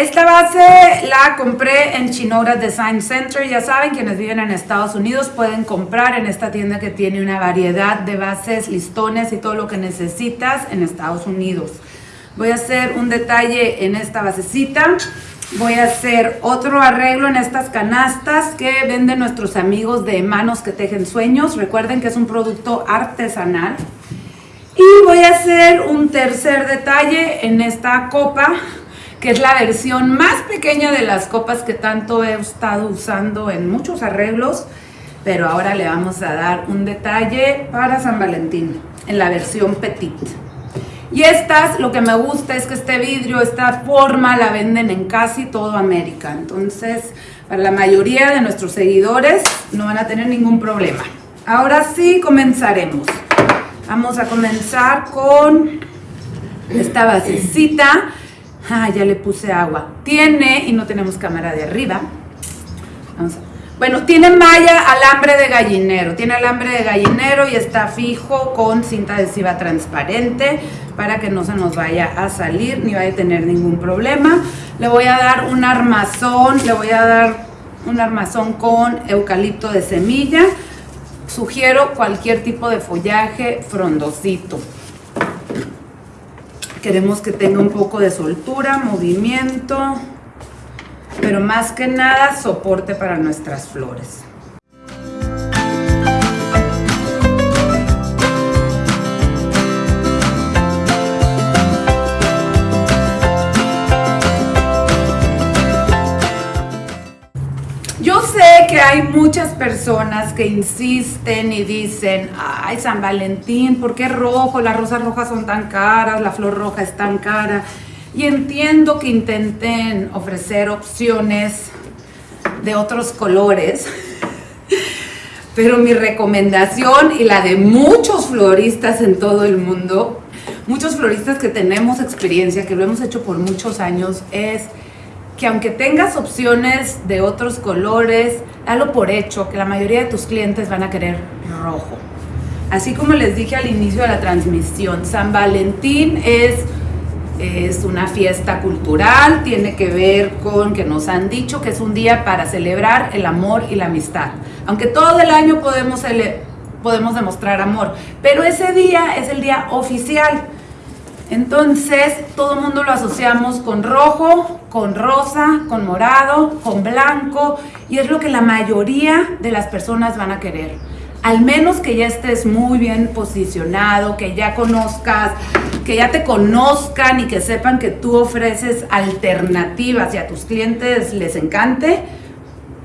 Esta base la compré en Chinora Design Center. Ya saben, quienes viven en Estados Unidos pueden comprar en esta tienda que tiene una variedad de bases, listones y todo lo que necesitas en Estados Unidos. Voy a hacer un detalle en esta basecita. Voy a hacer otro arreglo en estas canastas que venden nuestros amigos de Manos que Tejen Sueños. Recuerden que es un producto artesanal. Y voy a hacer un tercer detalle en esta copa que es la versión más pequeña de las copas que tanto he estado usando en muchos arreglos, pero ahora le vamos a dar un detalle para San Valentín, en la versión petit. Y estas, lo que me gusta es que este vidrio, esta forma la venden en casi todo América, entonces para la mayoría de nuestros seguidores no van a tener ningún problema. Ahora sí comenzaremos. Vamos a comenzar con esta basecita Ah, ya le puse agua. Tiene, y no tenemos cámara de arriba. bueno, tiene malla alambre de gallinero. Tiene alambre de gallinero y está fijo con cinta adhesiva transparente para que no se nos vaya a salir ni vaya a tener ningún problema. Le voy a dar un armazón, le voy a dar un armazón con eucalipto de semilla. Sugiero cualquier tipo de follaje frondosito. Queremos que tenga un poco de soltura, movimiento, pero más que nada soporte para nuestras flores. Hay muchas personas que insisten y dicen, ay, San Valentín, ¿por qué rojo? Las rosas rojas son tan caras, la flor roja es tan cara. Y entiendo que intenten ofrecer opciones de otros colores, pero mi recomendación y la de muchos floristas en todo el mundo, muchos floristas que tenemos experiencia, que lo hemos hecho por muchos años, es que aunque tengas opciones de otros colores, dalo por hecho, que la mayoría de tus clientes van a querer rojo. Así como les dije al inicio de la transmisión, San Valentín es, es una fiesta cultural, tiene que ver con que nos han dicho que es un día para celebrar el amor y la amistad. Aunque todo el año podemos, podemos demostrar amor, pero ese día es el día oficial entonces, todo el mundo lo asociamos con rojo, con rosa, con morado, con blanco, y es lo que la mayoría de las personas van a querer. Al menos que ya estés muy bien posicionado, que ya conozcas, que ya te conozcan y que sepan que tú ofreces alternativas y a tus clientes les encante,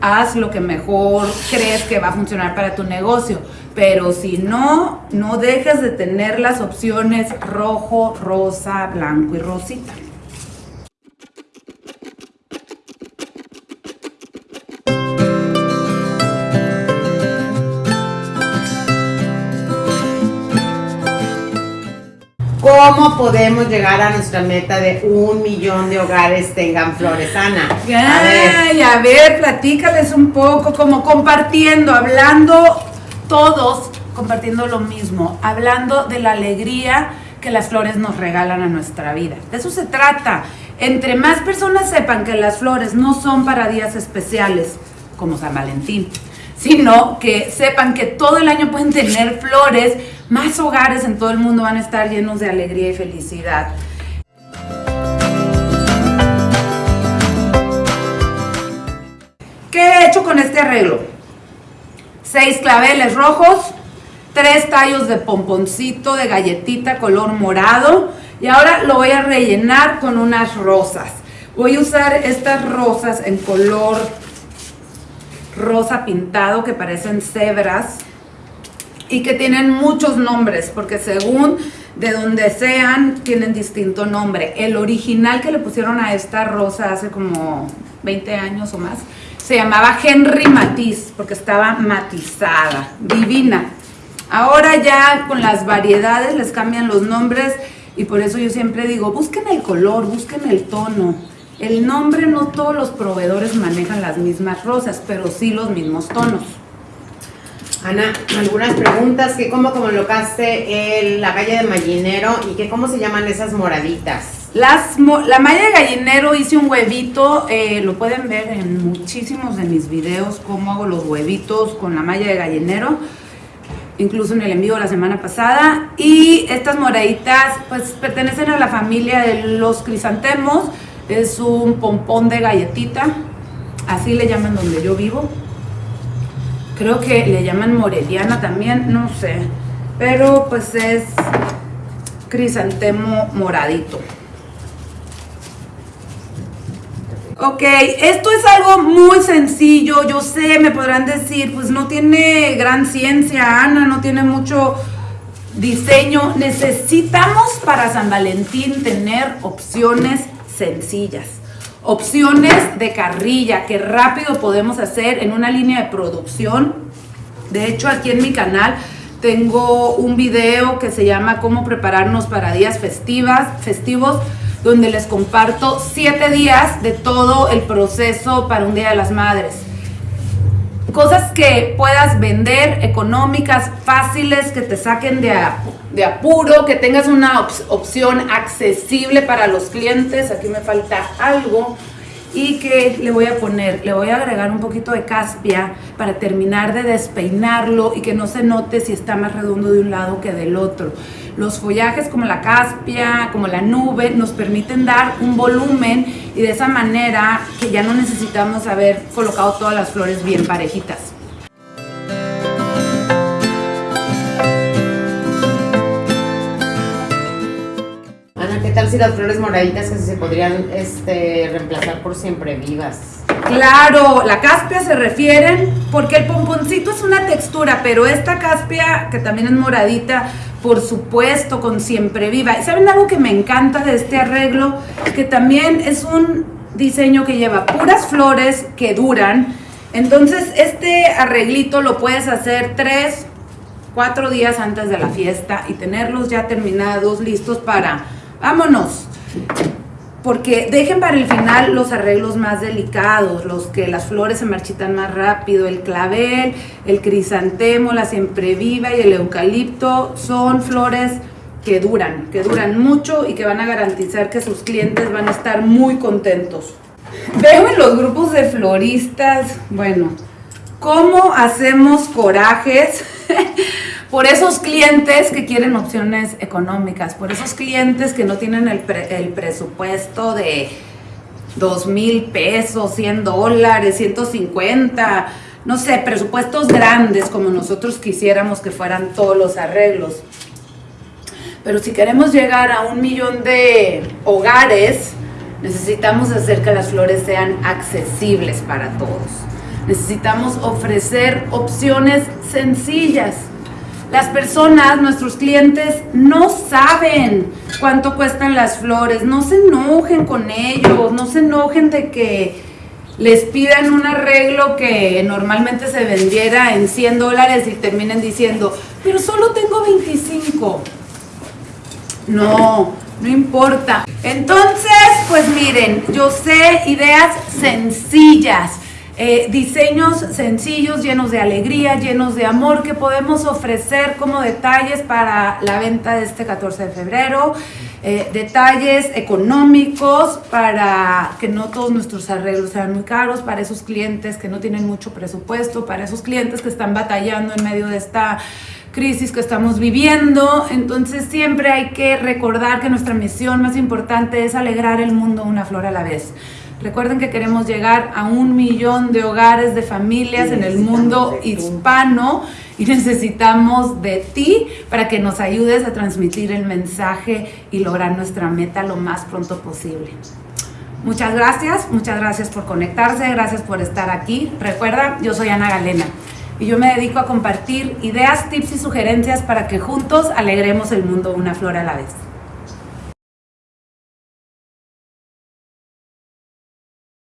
haz lo que mejor crees que va a funcionar para tu negocio. Pero si no, no dejes de tener las opciones rojo, rosa, blanco y rosita. ¿Cómo podemos llegar a nuestra meta de un millón de hogares tengan flores, Ana? A ver, a ver platícales un poco, como compartiendo, hablando todos compartiendo lo mismo, hablando de la alegría que las flores nos regalan a nuestra vida. De eso se trata. Entre más personas sepan que las flores no son para días especiales, como San Valentín, sino que sepan que todo el año pueden tener flores, más hogares en todo el mundo van a estar llenos de alegría y felicidad. ¿Qué he hecho con este arreglo? Seis claveles rojos, tres tallos de pomponcito de galletita color morado y ahora lo voy a rellenar con unas rosas. Voy a usar estas rosas en color rosa pintado que parecen cebras y que tienen muchos nombres porque según de donde sean tienen distinto nombre. El original que le pusieron a esta rosa hace como 20 años o más se llamaba Henry Matiz, porque estaba matizada, divina. Ahora ya con las variedades les cambian los nombres y por eso yo siempre digo, busquen el color, busquen el tono. El nombre no todos los proveedores manejan las mismas rosas, pero sí los mismos tonos. Ana, algunas preguntas, que cómo colocaste la calle de Mallinero y que cómo se llaman esas moraditas. La malla de gallinero hice un huevito, eh, lo pueden ver en muchísimos de mis videos, cómo hago los huevitos con la malla de gallinero, incluso en el envío la semana pasada. Y estas moraditas pues pertenecen a la familia de los crisantemos, es un pompón de galletita, así le llaman donde yo vivo. Creo que le llaman moreliana también, no sé, pero pues es crisantemo moradito. Ok, esto es algo muy sencillo, yo sé, me podrán decir, pues no tiene gran ciencia, Ana, no tiene mucho diseño. Necesitamos para San Valentín tener opciones sencillas, opciones de carrilla que rápido podemos hacer en una línea de producción. De hecho, aquí en mi canal tengo un video que se llama Cómo prepararnos para días festivas, festivos donde les comparto siete días de todo el proceso para un Día de las Madres. Cosas que puedas vender, económicas, fáciles, que te saquen de, de apuro, que tengas una opción accesible para los clientes. Aquí me falta algo y que le voy a poner, le voy a agregar un poquito de caspia para terminar de despeinarlo y que no se note si está más redondo de un lado que del otro. Los follajes como la caspia, como la nube, nos permiten dar un volumen y de esa manera que ya no necesitamos haber colocado todas las flores bien parejitas. tal si las flores moraditas que se podrían este, reemplazar por siempre vivas? Claro, la caspia se refieren porque el pomponcito es una textura, pero esta caspia que también es moradita, por supuesto, con siempre viva. ¿Y saben algo que me encanta de este arreglo? Que también es un diseño que lleva puras flores que duran. Entonces, este arreglito lo puedes hacer tres, cuatro días antes de la fiesta y tenerlos ya terminados, listos para vámonos. Porque dejen para el final los arreglos más delicados, los que las flores se marchitan más rápido, el clavel, el crisantemo, la viva y el eucalipto son flores que duran, que duran mucho y que van a garantizar que sus clientes van a estar muy contentos. Veo en los grupos de floristas, bueno, cómo hacemos corajes por esos clientes que quieren opciones económicas, por esos clientes que no tienen el, presupuesto de dos mil pesos, 100 dólares, 150, no sé, presupuestos grandes como nosotros quisiéramos que fueran todos los arreglos. Pero si queremos llegar a un millón de hogares, necesitamos hacer que las flores sean accesibles para todos. Necesitamos ofrecer opciones sencillas las personas, nuestros clientes, no saben cuánto cuestan las flores. No se enojen con ellos, no se enojen de que les pidan un arreglo que normalmente se vendiera en 100 dólares y terminen diciendo, pero solo tengo 25. No, no importa. Entonces, pues miren, yo sé ideas sencillas eh, diseños sencillos, llenos de alegría, llenos de amor que podemos ofrecer como detalles para la venta de este 14 de febrero. Eh, detalles económicos para que no todos nuestros arreglos sean muy caros, para esos clientes que no tienen mucho presupuesto, para esos clientes que están batallando en medio de esta crisis que estamos viviendo. Entonces siempre hay que recordar que nuestra misión más importante es alegrar el mundo una flor a la vez. Recuerden que queremos llegar a un millón de hogares, de familias en el mundo hispano y necesitamos de ti para que nos ayudes a transmitir el mensaje y lograr nuestra meta lo más pronto posible. Muchas gracias, muchas gracias por conectarse, gracias por estar aquí. Recuerda, yo soy Ana Galena y yo me dedico a compartir ideas, tips y sugerencias para que juntos alegremos el mundo una flor a la vez.